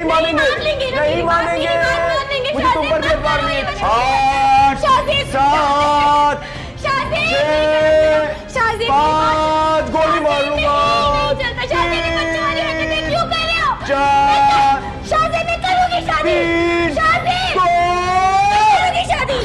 नहीं मानेंगे। नहीं मानेंगे। मुझे तुम पर भी एतबार नहीं आठ सात छः पाँच गोली मारूँगा। चार शादी शादी